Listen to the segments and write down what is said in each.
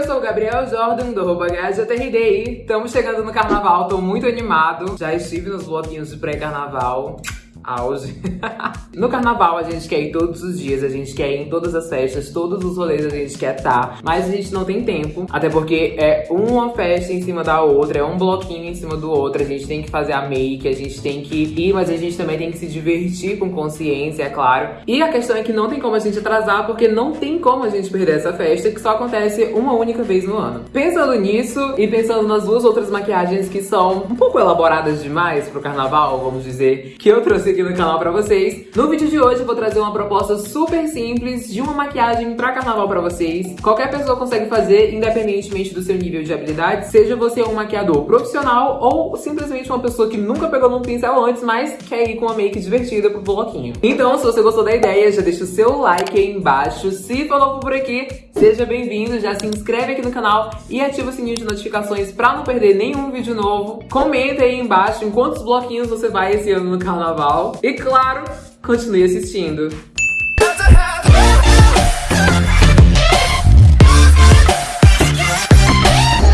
eu sou o Gabriel Jordan, do HJRDI. Estamos chegando no carnaval, tô muito animado. Já estive nos bloquinhos de pré-carnaval auge. no carnaval a gente quer ir todos os dias, a gente quer ir em todas as festas, todos os rolês a gente quer estar, tá, mas a gente não tem tempo, até porque é uma festa em cima da outra, é um bloquinho em cima do outro, a gente tem que fazer a make, a gente tem que ir, mas a gente também tem que se divertir com consciência, é claro. E a questão é que não tem como a gente atrasar, porque não tem como a gente perder essa festa, que só acontece uma única vez no ano. Pensando nisso e pensando nas duas outras maquiagens que são um pouco elaboradas demais pro carnaval, vamos dizer, que eu trouxe aqui no canal pra vocês. No vídeo de hoje eu vou trazer uma proposta super simples de uma maquiagem pra carnaval pra vocês. Qualquer pessoa consegue fazer, independentemente do seu nível de habilidade, seja você um maquiador profissional ou simplesmente uma pessoa que nunca pegou num pincel antes, mas quer ir com uma make divertida pro bloquinho. Então, se você gostou da ideia, já deixa o seu like aí embaixo. Se novo por aqui, seja bem-vindo, já se inscreve aqui no canal e ativa o sininho de notificações pra não perder nenhum vídeo novo. Comenta aí embaixo em quantos bloquinhos você vai esse ano no carnaval. E claro, continue assistindo.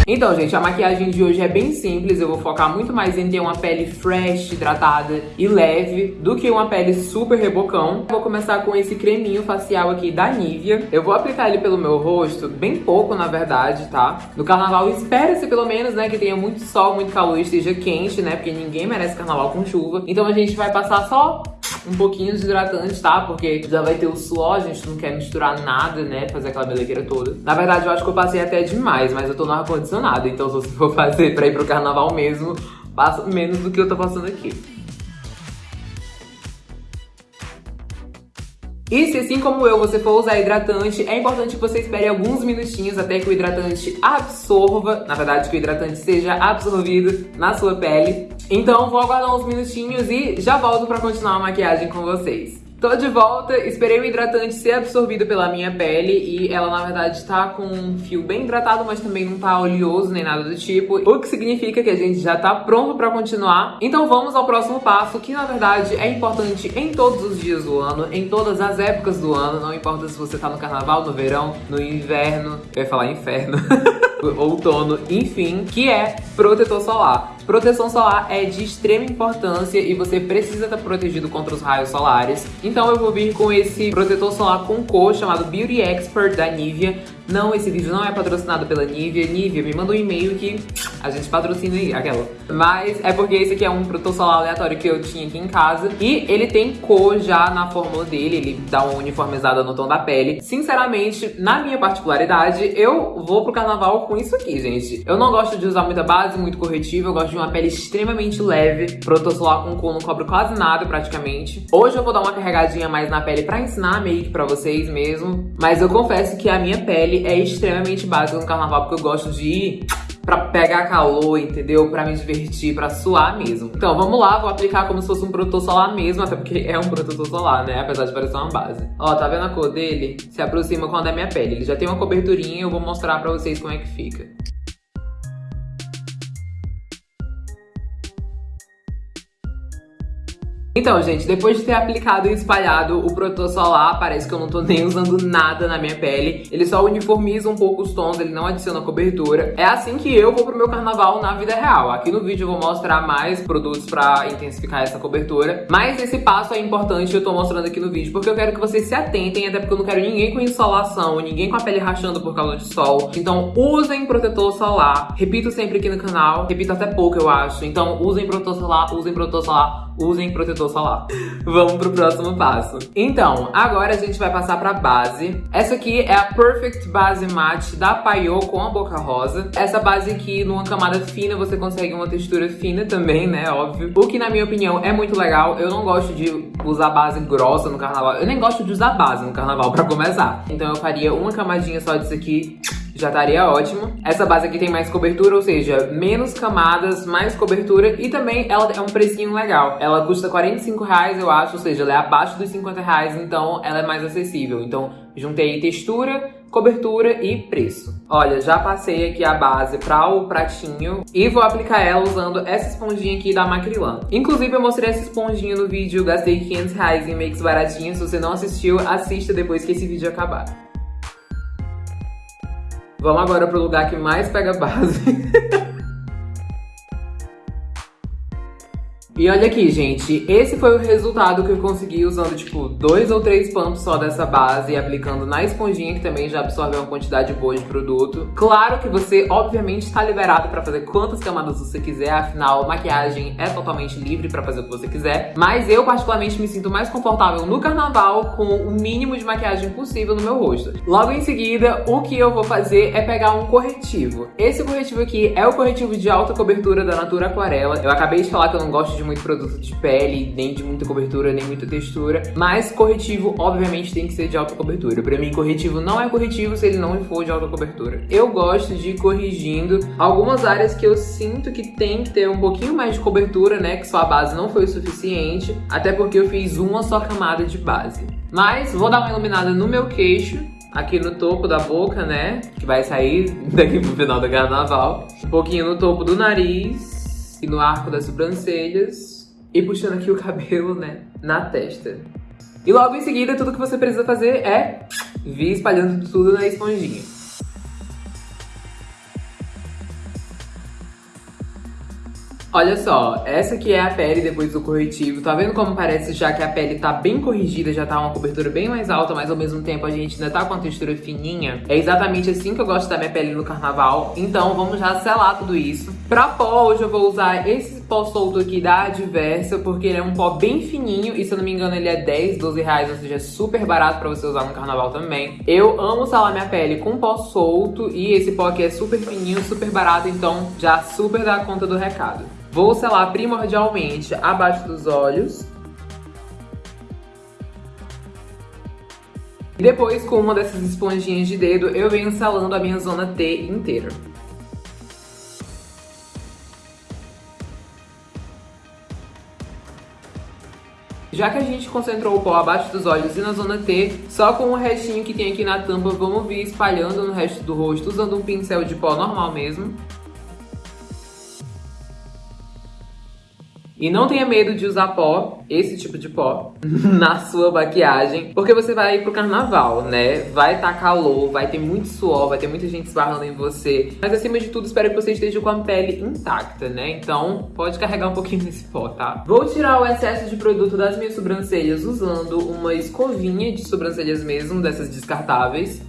Então, gente, a maquiagem de hoje é bem simples. Eu vou focar muito mais em ter uma pele fresh, hidratada e leve do que uma pele super rebocão. Vou começar com esse creminho facial aqui da Nivea. Eu vou aplicar ele pelo meu rosto, bem pouco, na verdade, tá? No carnaval, espera-se pelo menos, né, que tenha muito sol, muito calor e esteja quente, né? Porque ninguém merece carnaval com chuva. Então a gente vai passar só um pouquinho de hidratante, tá? Porque já vai ter o suor, a gente não quer misturar nada, né? Fazer aquela belequeira toda. Na verdade, eu acho que eu passei até demais, mas eu tô no ar-condicionado. Então, se você for fazer pra ir pro carnaval mesmo, passa menos do que eu tô passando aqui. E se assim como eu você for usar hidratante, é importante que você espere alguns minutinhos até que o hidratante absorva, na verdade que o hidratante seja absorvido na sua pele. Então vou aguardar uns minutinhos e já volto pra continuar a maquiagem com vocês. Tô de volta, esperei o hidratante ser absorvido pela minha pele e ela na verdade tá com um fio bem hidratado, mas também não tá oleoso nem nada do tipo, o que significa que a gente já tá pronto pra continuar. Então vamos ao próximo passo, que na verdade é importante em todos os dias do ano, em todas as épocas do ano, não importa se você tá no carnaval, no verão, no inverno, eu ia falar inferno, outono, enfim, que é protetor solar. Proteção solar é de extrema importância e você precisa estar protegido contra os raios solares. Então eu vou vir com esse protetor solar com cor chamado Beauty Expert da Nivea. Não, esse vídeo não é patrocinado pela Nivea. Nivea, me manda um e-mail que a gente patrocina aí, aquela. Mas é porque esse aqui é um protetor solar aleatório que eu tinha aqui em casa. E ele tem cor já na fórmula dele, ele dá uma uniformizada no tom da pele. Sinceramente, na minha particularidade, eu vou pro carnaval com isso aqui, gente. Eu não gosto de usar muita base, muito corretivo, eu gosto de uma pele extremamente leve. Protetor solar com cor não cobre quase nada, praticamente. Hoje eu vou dar uma carregadinha mais na pele pra ensinar a make pra vocês mesmo. Mas eu confesso que a minha pele é extremamente básica no carnaval, porque eu gosto de ir pra pegar calor, entendeu? Pra me divertir, pra suar mesmo. Então, vamos lá, vou aplicar como se fosse um protetor solar mesmo, até porque é um protetor solar, né? Apesar de parecer uma base. Ó, tá vendo a cor dele? Se aproxima quando é minha pele. Ele já tem uma coberturinha, eu vou mostrar pra vocês como é que fica. Então, gente, depois de ter aplicado e espalhado o protetor solar, parece que eu não tô nem usando nada na minha pele. Ele só uniformiza um pouco os tons, ele não adiciona cobertura. É assim que eu vou pro meu carnaval na vida real. Aqui no vídeo eu vou mostrar mais produtos pra intensificar essa cobertura. Mas esse passo é importante, eu tô mostrando aqui no vídeo, porque eu quero que vocês se atentem, até porque eu não quero ninguém com insolação, ninguém com a pele rachando por causa de sol. Então, usem protetor solar. Repito sempre aqui no canal, repito até pouco, eu acho. Então, usem protetor solar, usem protetor solar usem protetor solar. Vamos pro próximo passo. Então, agora a gente vai passar pra base. Essa aqui é a Perfect Base Matte da Paiô com a Boca Rosa. Essa base aqui, numa camada fina, você consegue uma textura fina também, né, óbvio. O que, na minha opinião, é muito legal. Eu não gosto de usar base grossa no carnaval. Eu nem gosto de usar base no carnaval, pra começar. Então eu faria uma camadinha só disso aqui já estaria ótimo. Essa base aqui tem mais cobertura, ou seja, menos camadas, mais cobertura e também ela é um precinho legal. Ela custa 45 reais, eu acho, ou seja, ela é abaixo dos 50 reais, então ela é mais acessível. Então, juntei textura, cobertura e preço. Olha, já passei aqui a base para o pratinho e vou aplicar ela usando essa esponjinha aqui da Macrilan. Inclusive, eu mostrei essa esponjinha no vídeo, gastei 500 reais em makes baratinhos. Se você não assistiu, assista depois que esse vídeo acabar. Vamos agora pro lugar que mais pega base. E olha aqui, gente, esse foi o resultado que eu consegui usando, tipo, dois ou três pumps só dessa base e aplicando na esponjinha, que também já absorveu uma quantidade boa de produto. Claro que você, obviamente, está liberado para fazer quantas camadas você quiser, afinal, maquiagem é totalmente livre para fazer o que você quiser. Mas eu, particularmente, me sinto mais confortável no carnaval com o mínimo de maquiagem possível no meu rosto. Logo em seguida, o que eu vou fazer é pegar um corretivo. Esse corretivo aqui é o corretivo de alta cobertura da Natura Aquarela. Eu acabei de falar que eu não gosto de muito produto de pele, nem de muita cobertura, nem muita textura. Mas corretivo, obviamente, tem que ser de alta cobertura. Pra mim, corretivo não é corretivo se ele não for de alta cobertura. Eu gosto de ir corrigindo algumas áreas que eu sinto que tem que ter um pouquinho mais de cobertura, né? Que só a base não foi o suficiente. Até porque eu fiz uma só camada de base. Mas vou dar uma iluminada no meu queixo aqui no topo da boca, né? Que vai sair daqui pro final do carnaval. Um pouquinho no topo do nariz e no arco das sobrancelhas e puxando aqui o cabelo, né, na testa. E logo em seguida, tudo que você precisa fazer é vir espalhando tudo na esponjinha. Olha só, essa aqui é a pele depois do corretivo. Tá vendo como parece já que a pele tá bem corrigida, já tá uma cobertura bem mais alta, mas ao mesmo tempo a gente ainda tá com a textura fininha? É exatamente assim que eu gosto da minha pele no carnaval. Então vamos já selar tudo isso. Pra pó, hoje eu vou usar esse pó solto aqui da Adversa, porque ele é um pó bem fininho e se eu não me engano ele é 10, 12 reais, ou seja, é super barato pra você usar no carnaval também. Eu amo selar minha pele com pó solto e esse pó aqui é super fininho, super barato, então já super dá conta do recado. Vou selar primordialmente abaixo dos olhos. E depois, com uma dessas esponjinhas de dedo, eu venho selando a minha zona T inteira. Já que a gente concentrou o pó abaixo dos olhos e na zona T, só com o restinho que tem aqui na tampa, vamos vir espalhando no resto do rosto, usando um pincel de pó normal mesmo. E não tenha medo de usar pó, esse tipo de pó, na sua maquiagem, porque você vai ir pro carnaval, né? Vai tá calor, vai ter muito suor, vai ter muita gente esbarrando em você. Mas acima de tudo, espero que você esteja com a pele intacta, né? Então, pode carregar um pouquinho desse pó, tá? Vou tirar o excesso de produto das minhas sobrancelhas usando uma escovinha de sobrancelhas mesmo, dessas descartáveis.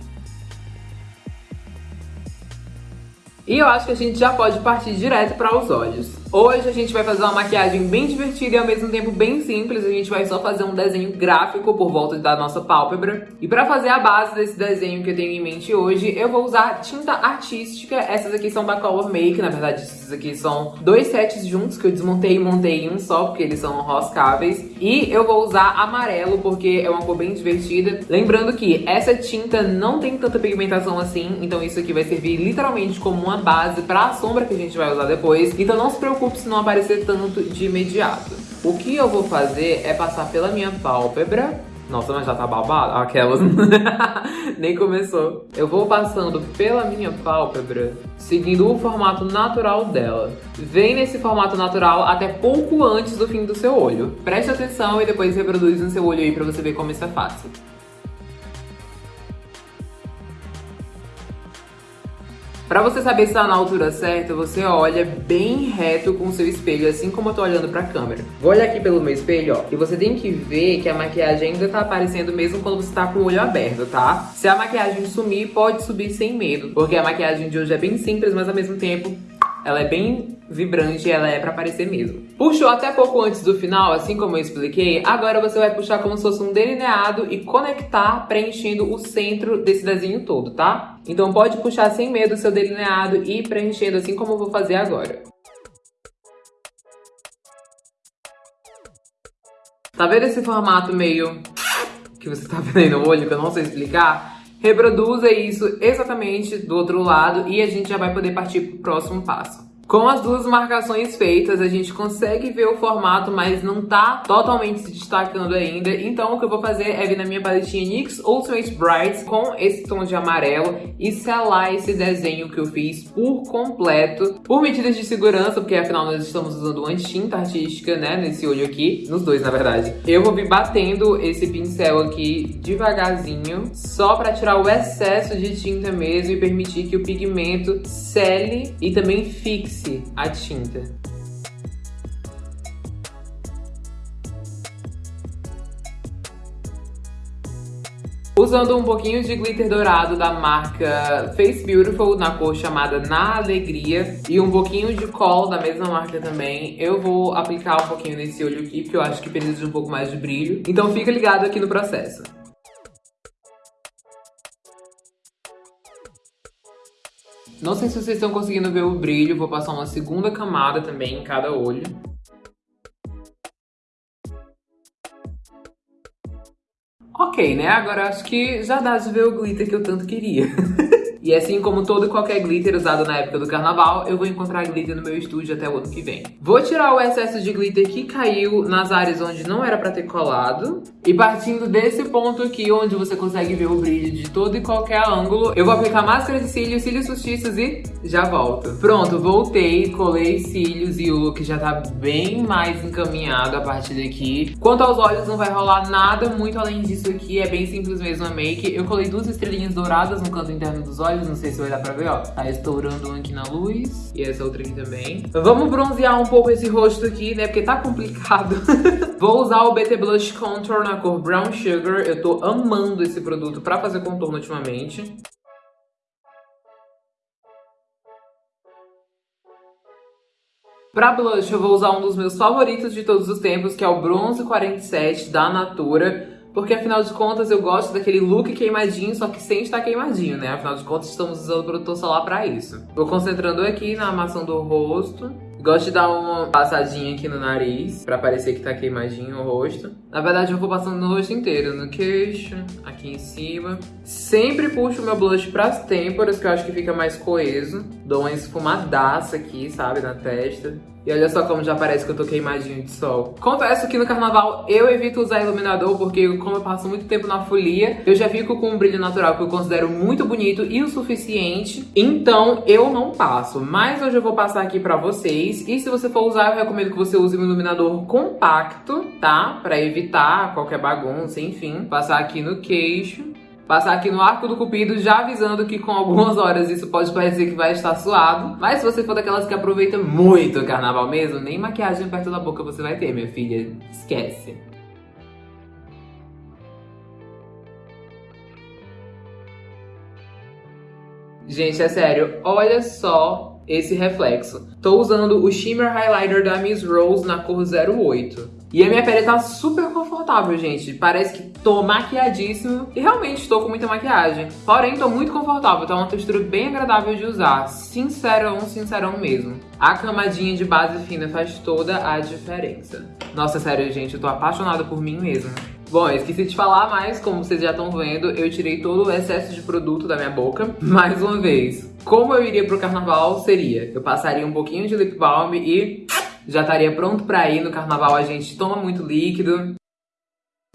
E eu acho que a gente já pode partir direto para os olhos. Hoje a gente vai fazer uma maquiagem bem divertida e ao mesmo tempo bem simples. A gente vai só fazer um desenho gráfico por volta da nossa pálpebra. E para fazer a base desse desenho que eu tenho em mente hoje, eu vou usar tinta artística. Essas aqui são da Color Make, na verdade esses aqui são dois sets juntos que eu desmontei e montei em um só, porque eles são roscáveis. E eu vou usar amarelo, porque é uma cor bem divertida. Lembrando que essa tinta não tem tanta pigmentação assim, então isso aqui vai servir literalmente como uma base para a sombra que a gente vai usar depois. Então não se preocupe preocupe se não aparecer tanto de imediato. O que eu vou fazer é passar pela minha pálpebra. Nossa, mas já tá babado? Aquelas... Nem começou. Eu vou passando pela minha pálpebra, seguindo o formato natural dela. Vem nesse formato natural até pouco antes do fim do seu olho. Preste atenção e depois reproduz no seu olho aí pra você ver como isso é fácil. Pra você saber se tá na altura certa, você olha bem reto com o seu espelho, assim como eu tô olhando pra câmera. Vou olhar aqui pelo meu espelho, ó, e você tem que ver que a maquiagem ainda tá aparecendo mesmo quando você tá com o olho aberto, tá? Se a maquiagem sumir, pode subir sem medo, porque a maquiagem de hoje é bem simples, mas ao mesmo tempo ela é bem vibrante, ela é pra aparecer mesmo. Puxou até pouco antes do final, assim como eu expliquei, agora você vai puxar como se fosse um delineado e conectar preenchendo o centro desse desenho todo, tá? Então pode puxar sem medo seu delineado e ir preenchendo assim como eu vou fazer agora. Tá vendo esse formato meio que você tá vendo aí no olho, que eu não sei explicar? Reproduza isso exatamente do outro lado e a gente já vai poder partir pro próximo passo. Com as duas marcações feitas, a gente consegue ver o formato, mas não tá totalmente se destacando ainda. Então o que eu vou fazer é vir na minha paletinha NYX Ultimate Bright com esse tom de amarelo e selar esse desenho que eu fiz por completo. Por medidas de segurança, porque afinal nós estamos usando uma tinta artística, né, nesse olho aqui. Nos dois, na verdade. Eu vou vir batendo esse pincel aqui devagarzinho, só pra tirar o excesso de tinta mesmo e permitir que o pigmento sele e também fixe a tinta. Usando um pouquinho de glitter dourado da marca Face Beautiful, na cor chamada Na Alegria, e um pouquinho de cola da mesma marca também, eu vou aplicar um pouquinho nesse olho aqui, porque eu acho que precisa de um pouco mais de brilho. Então fica ligado aqui no processo. Não sei se vocês estão conseguindo ver o brilho, vou passar uma segunda camada também em cada olho. Ok, né? Agora acho que já dá de ver o glitter que eu tanto queria. E assim como todo qualquer glitter usado na época do carnaval, eu vou encontrar glitter no meu estúdio até o ano que vem. Vou tirar o excesso de glitter que caiu nas áreas onde não era pra ter colado. E partindo desse ponto aqui, onde você consegue ver o brilho de todo e qualquer ângulo, eu vou aplicar máscara de cílios, cílios postiços e já volto. Pronto, voltei, colei cílios e o look já tá bem mais encaminhado a partir daqui. Quanto aos olhos, não vai rolar nada muito além disso aqui, é bem simples mesmo a make. Eu colei duas estrelinhas douradas no canto interno dos olhos, não sei se vai dar pra ver, ó. Tá estourando um aqui na luz e essa outra aqui também. Vamos bronzear um pouco esse rosto aqui, né, porque tá complicado. Vou usar o BT Blush Contour na cor Brown Sugar. Eu tô amando esse produto pra fazer contorno ultimamente. Pra blush, eu vou usar um dos meus favoritos de todos os tempos, que é o Bronze 47 da Natura. Porque afinal de contas eu gosto daquele look queimadinho, só que sem estar queimadinho, né? Afinal de contas estamos usando o protetor solar pra isso. Vou concentrando aqui na armação do rosto. Gosto de dar uma passadinha aqui no nariz, pra parecer que tá queimadinho o rosto. Na verdade, eu vou passando no rosto inteiro, no queixo, aqui em cima. Sempre puxo meu blush pras têmporas, que eu acho que fica mais coeso. Dou uma esfumadaça aqui, sabe, na testa. E olha só como já parece que eu tô queimadinho de sol. Confesso que no carnaval eu evito usar iluminador, porque como eu passo muito tempo na folia, eu já fico com um brilho natural que eu considero muito bonito e o suficiente. Então eu não passo. Mas hoje eu vou passar aqui pra vocês. E se você for usar, eu recomendo que você use um iluminador compacto, tá? Pra evitar qualquer bagunça, enfim. Passar aqui no queixo. Passar aqui no arco do cupido já avisando que com algumas horas isso pode parecer que vai estar suado. Mas se você for daquelas que aproveita muito o carnaval mesmo, nem maquiagem perto da boca você vai ter, minha filha. Esquece. Gente, é sério, olha só esse reflexo. Tô usando o Shimmer Highlighter da Miss Rose na cor 08. E a minha pele tá super confortável, gente. Parece que tô maquiadíssimo e realmente estou com muita maquiagem. Porém, tô muito confortável, tá uma textura bem agradável de usar. Sincerão, sincerão mesmo. A camadinha de base fina faz toda a diferença. Nossa, sério, gente, eu tô apaixonada por mim mesma. Bom, esqueci de falar, mas como vocês já estão vendo, eu tirei todo o excesso de produto da minha boca. Mais uma vez, como eu iria pro carnaval seria, eu passaria um pouquinho de lip balm e já estaria pronto pra ir. No carnaval a gente toma muito líquido.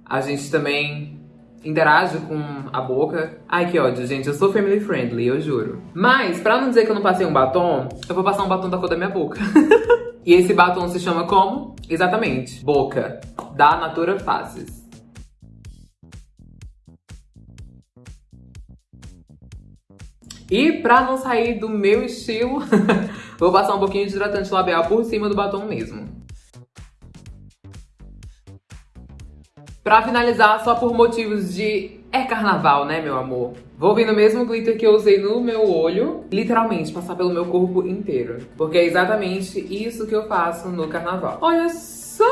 A gente também interage com a boca. Ai, que ódio, gente. Eu sou family friendly, eu juro. Mas, pra não dizer que eu não passei um batom, eu vou passar um batom da cor da minha boca. e esse batom se chama como? Exatamente, Boca, da Natura Faces. E pra não sair do meu estilo, vou passar um pouquinho de hidratante labial por cima do batom mesmo. Pra finalizar, só por motivos de... É carnaval, né, meu amor? Vou vir no mesmo glitter que eu usei no meu olho, literalmente, passar pelo meu corpo inteiro. Porque é exatamente isso que eu faço no carnaval. Olha só!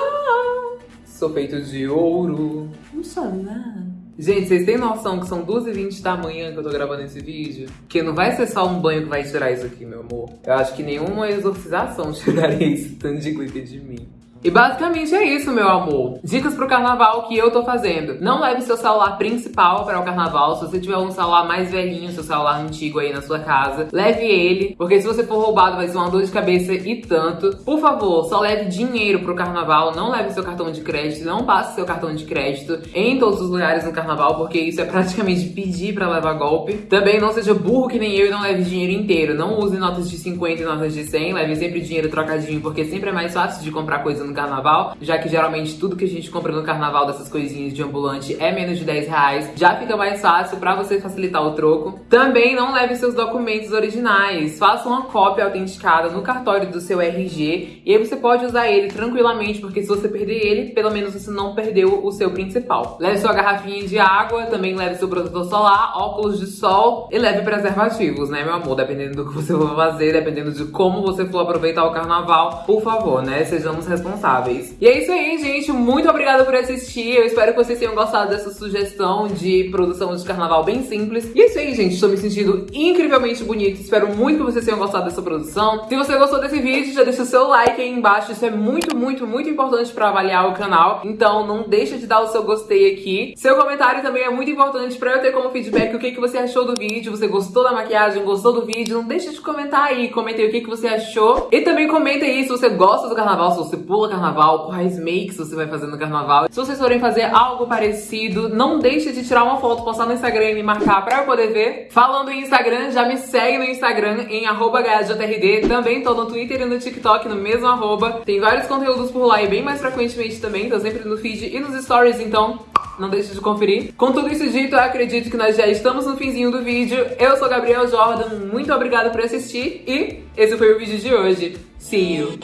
Sou feito de ouro. Não sou nada. Gente, vocês têm noção que são 2h20 da manhã que eu tô gravando esse vídeo? Que não vai ser só um banho que vai tirar isso aqui, meu amor. Eu acho que nenhuma exorcização tiraria esse tanto de glitter de mim. E basicamente é isso, meu amor. Dicas pro carnaval que eu tô fazendo. Não leve seu celular principal para o carnaval. Se você tiver um celular mais velhinho, seu celular antigo aí na sua casa, leve ele, porque se você for roubado vai ser uma dor de cabeça e tanto. Por favor, só leve dinheiro pro carnaval, não leve seu cartão de crédito, não passe seu cartão de crédito em todos os lugares no carnaval, porque isso é praticamente pedir para levar golpe. Também não seja burro que nem eu e não leve dinheiro inteiro. Não use notas de 50 e notas de 100, leve sempre dinheiro trocadinho, porque sempre é mais fácil de comprar coisa no carnaval, já que geralmente tudo que a gente compra no carnaval dessas coisinhas de ambulante é menos de 10 reais. Já fica mais fácil para você facilitar o troco. Também não leve seus documentos originais. Faça uma cópia autenticada no cartório do seu RG e aí você pode usar ele tranquilamente, porque se você perder ele, pelo menos você não perdeu o seu principal. Leve sua garrafinha de água, também leve seu protetor solar, óculos de sol e leve preservativos, né, meu amor? Dependendo do que você for fazer, dependendo de como você for aproveitar o carnaval, por favor, né? Sejamos responsáveis. E é isso aí, gente. Muito obrigada por assistir. Eu espero que vocês tenham gostado dessa sugestão de produção de carnaval bem simples. E é isso aí, gente. Estou me sentindo incrivelmente bonita. Espero muito que vocês tenham gostado dessa produção. Se você gostou desse vídeo, já deixa o seu like aí embaixo. Isso é muito, muito, muito importante para avaliar o canal. Então não deixa de dar o seu gostei aqui. Seu comentário também é muito importante para eu ter como feedback o que, que você achou do vídeo. Você gostou da maquiagem, gostou do vídeo? Não deixa de comentar aí. Comenta aí o que, que você achou. E também comenta aí se você gosta do carnaval, se você pula carnaval, quais makes você vai fazer no carnaval. Se vocês forem fazer algo parecido, não deixe de tirar uma foto, postar no Instagram e me marcar pra eu poder ver. Falando em Instagram, já me segue no Instagram em HJRD. Também tô no Twitter e no TikTok no mesmo arroba. Tem vários conteúdos por lá e bem mais frequentemente também. Tô sempre no feed e nos stories, então não deixe de conferir. Com tudo isso dito, eu acredito que nós já estamos no finzinho do vídeo. Eu sou Gabriel Jordan, muito obrigada por assistir e esse foi o vídeo de hoje. See you!